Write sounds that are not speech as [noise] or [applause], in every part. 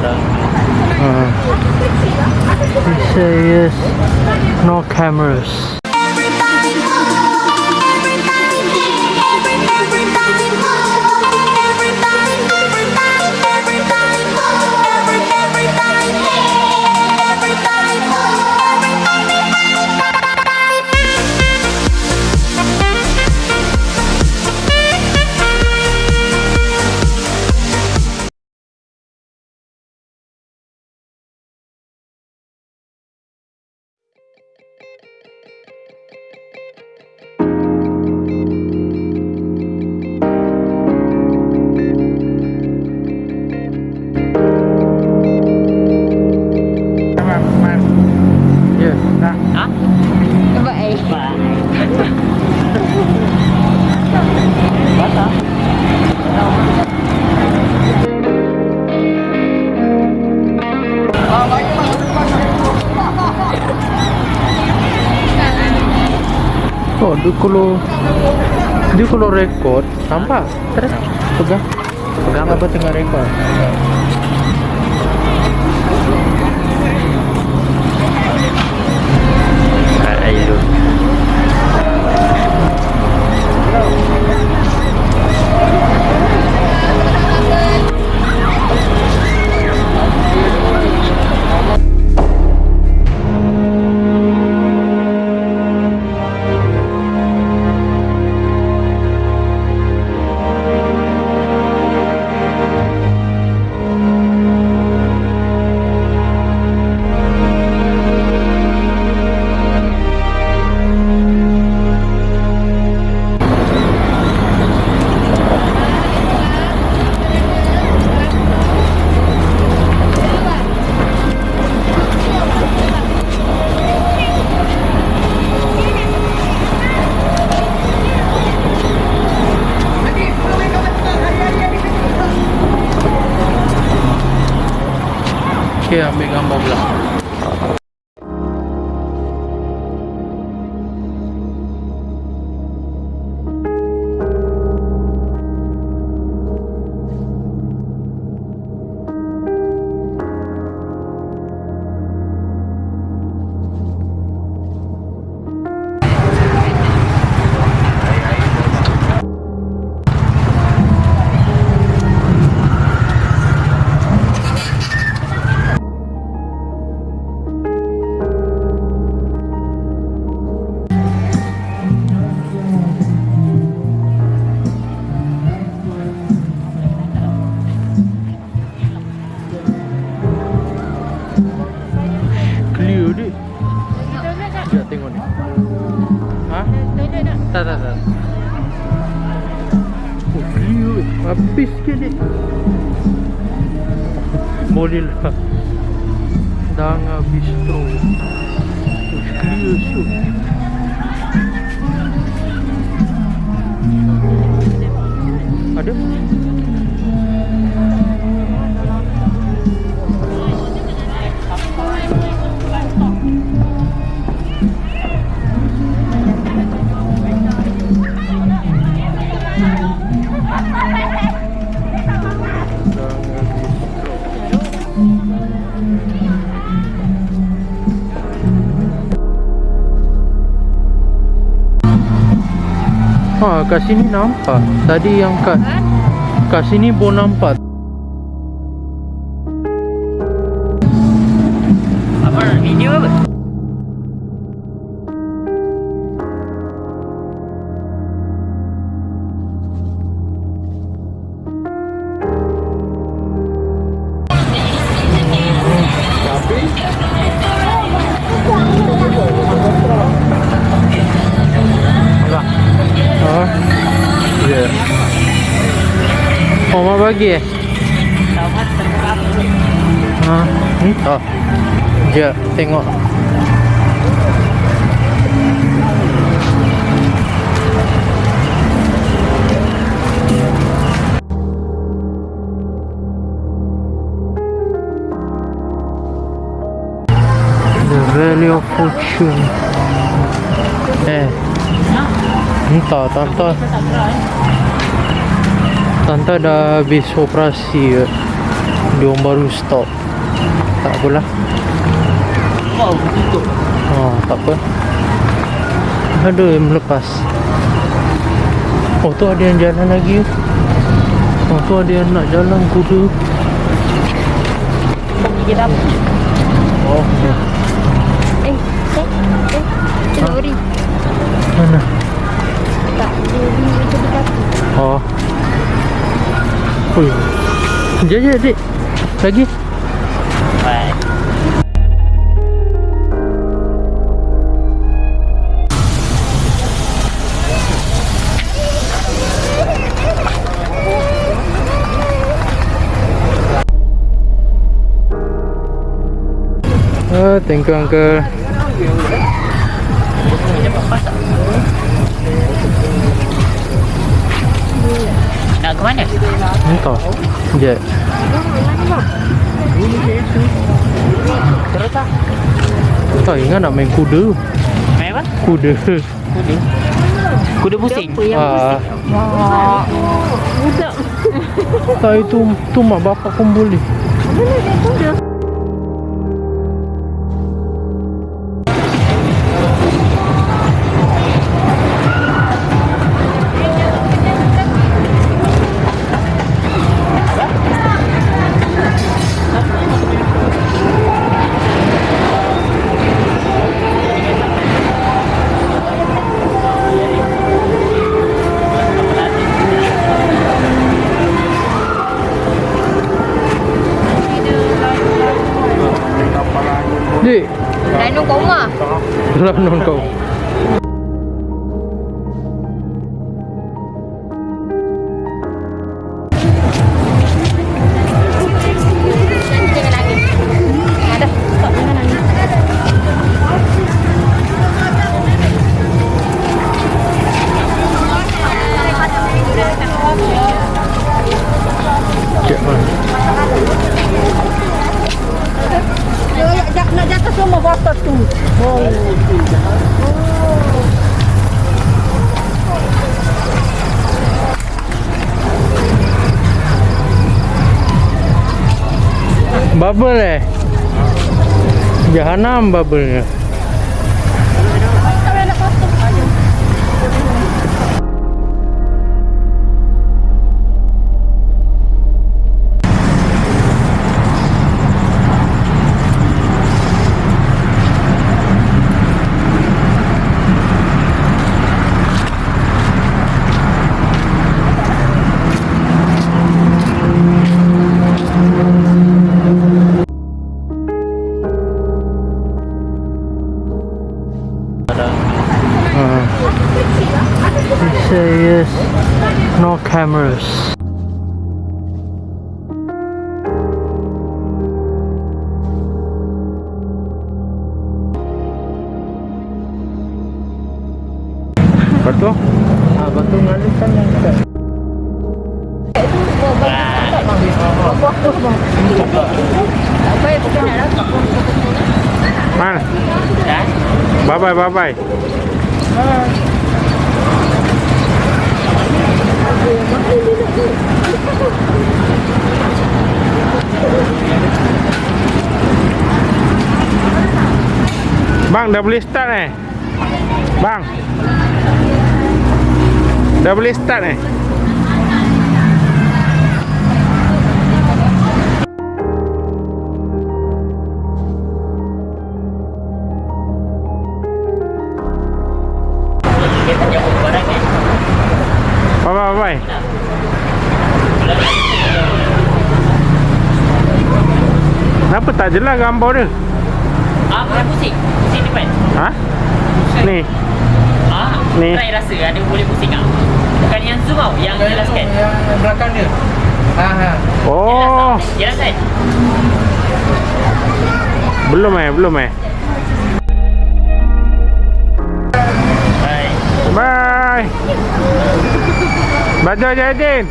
Uh, he says no cameras. Dia kalau record, nampak? Terus pegang. Pegang apa tengah record? Ayo. que a mí Tak, tak, tak. Oh. Habis ke ni? Boleh lah. Danga Bistro. Oh, clear shoot. Ada? Kat sini nampak. Tadi yang kat kat sini pun nampak. Oh, mak bagi eh? Ha, ni tak. Jap, tengok. Valley of Fortune. Eh. Entah, tante. Tante dah habis operasi ke. Dia orang baru stop. Tak apalah. Mau tutup. Oh, tak apa. Ada yang melepas. Oh, tu ada yang jalan lagi. Oh, tu ada yang nak jalan kuda. Kita apa? Oh, Eh, eh, eh. Mana? Tak, dia dia itu dekat. Oh. Ui. Jom, jom, dik. Lagi. Baik. Oh, thank you, uncle. Ke mana? Entah. Sekejap. Terus tak? Tak ingat nak main kuda. Main apa? Kuda. Kuda. Kuda pusing. Ah, Wah. Budak. tak itu tu mak bapak pun boleh. Mana dia kuda? Ji. cúng à, ah. Dari cúng. Bubble eh? Jahanam bubble-nya. Betul? Ah, betul ngalir kan yang dekat. Mana? Bye bye bye bye. Bang dah boleh start eh? Bang. Dah boleh start eh? Kenapa tak jelas gambar dia? Ah, bukan pusing. Pusing depan. Ha? Ni. Ah, Ni. Try rasa ada boleh pusing tak? Bukan yang zoom tau, yang jelas kan? Yang belakang dia. Ha ha. Oh, Jelas kan? belum eh, belum eh. Baik. Bye. Baca Jadin.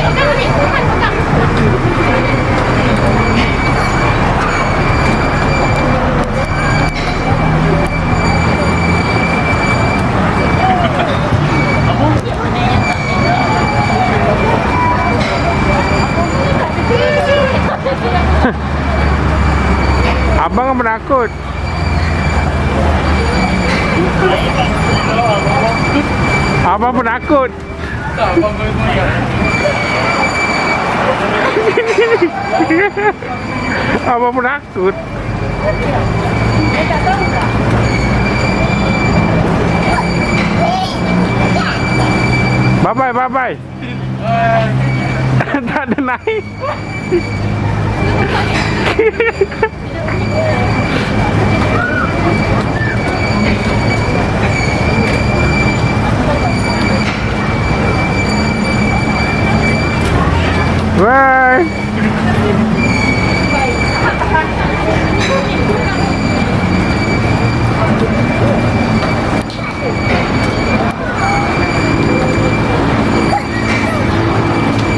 Abang kan penakut. Abang penakut. Tak, abang goyang-goyang. Abang penakut. Bye bye bye bye. [laughs] tak ada naik. [laughs]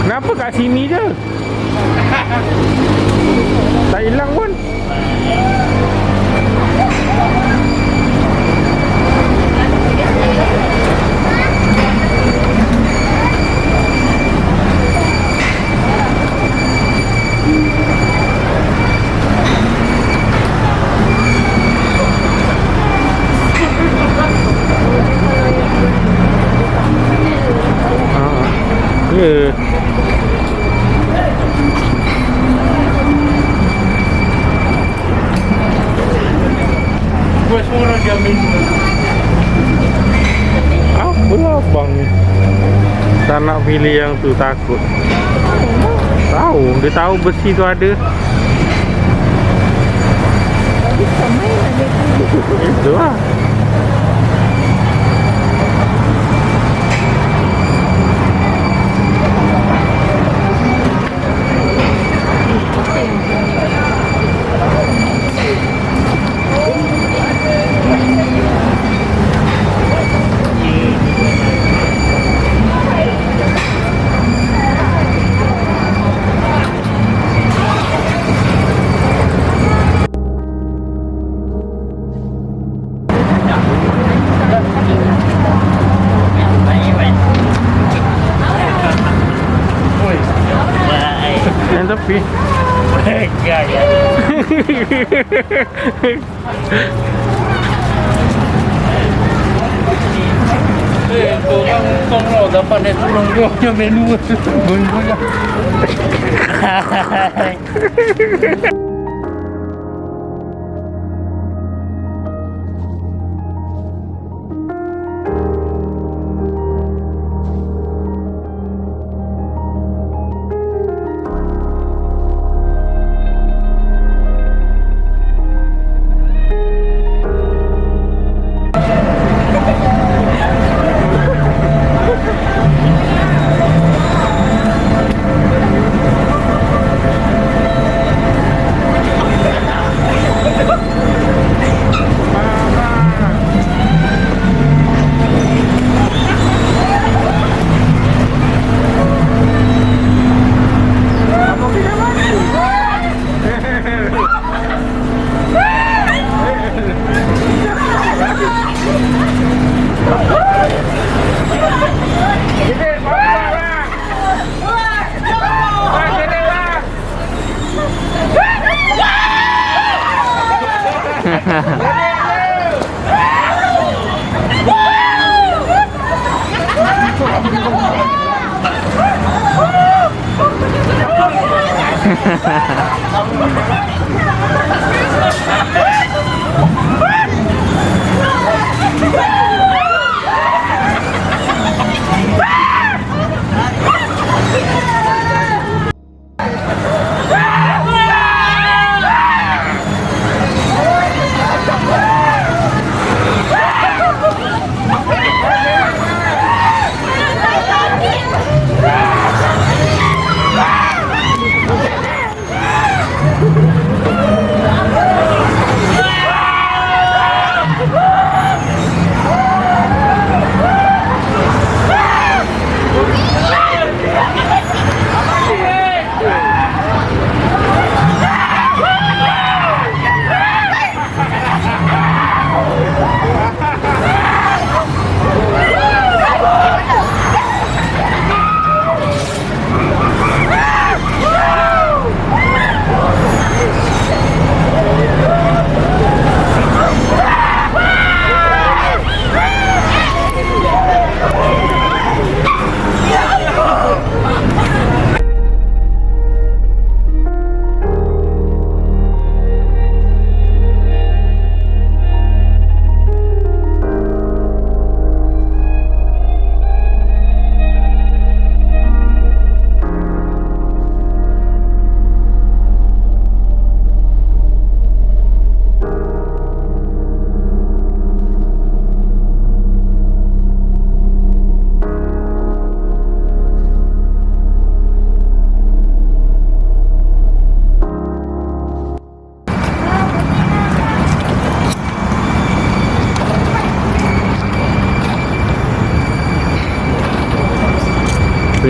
Kenapa kat sini je? tak hilang pun. Ah. Ya. Gua semua orang dia ambil dua. Apa lah abang ni? Tak nak pilih yang tu takut. Tahu, dia tahu besi tu ada. Itu lah. Oi. Yang tepi. Ya, ya. Eh, tu orang kong lo dapat naik turun dia punya menu. Goyang-goyang.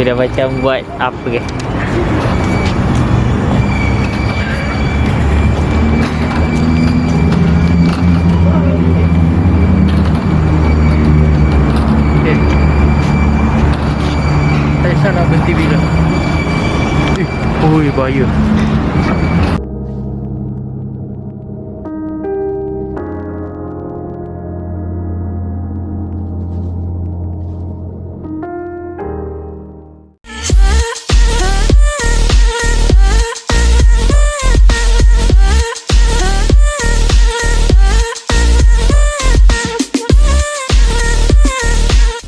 Dah macam buat apa ke Okay. Aisyah nak berhenti bila? Eh, oi bahaya.